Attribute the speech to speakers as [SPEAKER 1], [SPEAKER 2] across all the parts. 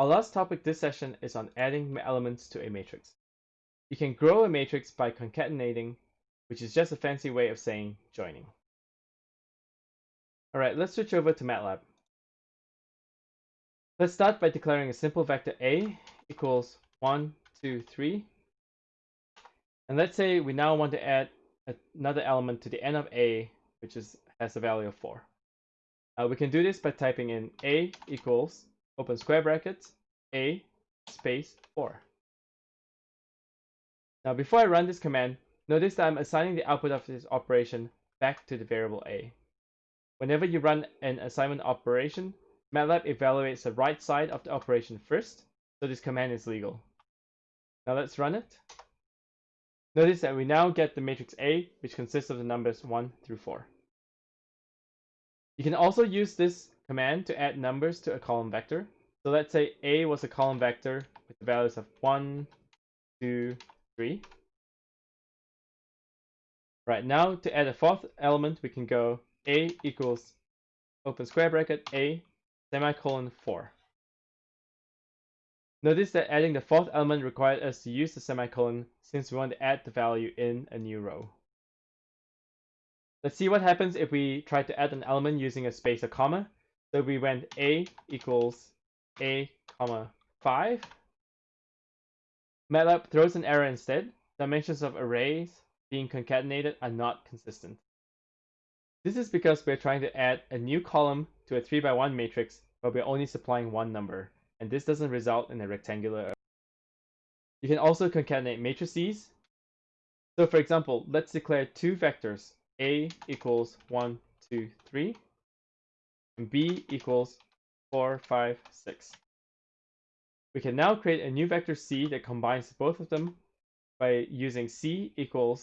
[SPEAKER 1] Our last topic this session is on adding elements to a matrix. You can grow a matrix by concatenating, which is just a fancy way of saying joining. Alright, let's switch over to MATLAB. Let's start by declaring a simple vector A equals 1, 2, 3. And let's say we now want to add another element to the end of A, which is has a value of 4. Uh, we can do this by typing in A equals, open square brackets, A space or. Now before I run this command, notice that I'm assigning the output of this operation back to the variable A. Whenever you run an assignment operation, MATLAB evaluates the right side of the operation first, so this command is legal. Now let's run it. Notice that we now get the matrix A, which consists of the numbers 1 through 4. You can also use this command to add numbers to a column vector. So let's say A was a column vector with the values of 1, 2, 3. Right, now to add a fourth element, we can go A equals open square bracket A semicolon 4. Notice that adding the fourth element required us to use the semicolon since we want to add the value in a new row. Let's see what happens if we try to add an element using a space or comma. So we went a equals a comma 5. MATLAB throws an error instead. Dimensions of arrays being concatenated are not consistent. This is because we're trying to add a new column to a 3 by 1 matrix, but we're only supplying one number, and this doesn't result in a rectangular array. You can also concatenate matrices. So for example, let's declare two vectors, A equals 1, 2, 3, and B equals 4, 5, 6. We can now create a new vector C that combines both of them by using C equals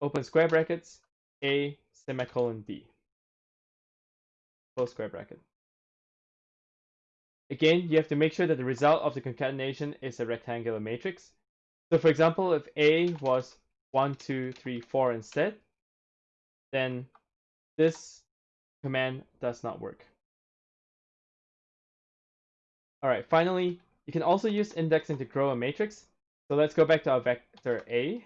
[SPEAKER 1] open square brackets A semicolon B close square bracket. Again, you have to make sure that the result of the concatenation is a rectangular matrix. So for example, if A was 1, 2, 3, 4 instead, then this command does not work. Alright, finally, you can also use indexing to grow a matrix. So let's go back to our vector A.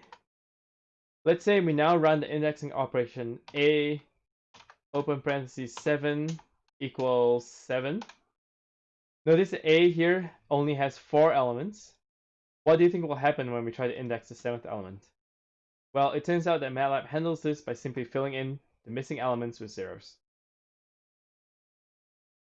[SPEAKER 1] Let's say we now run the indexing operation A open parentheses 7 equals 7. Notice A here only has four elements. What do you think will happen when we try to index the seventh element? Well, it turns out that MATLAB handles this by simply filling in the missing elements with zeros.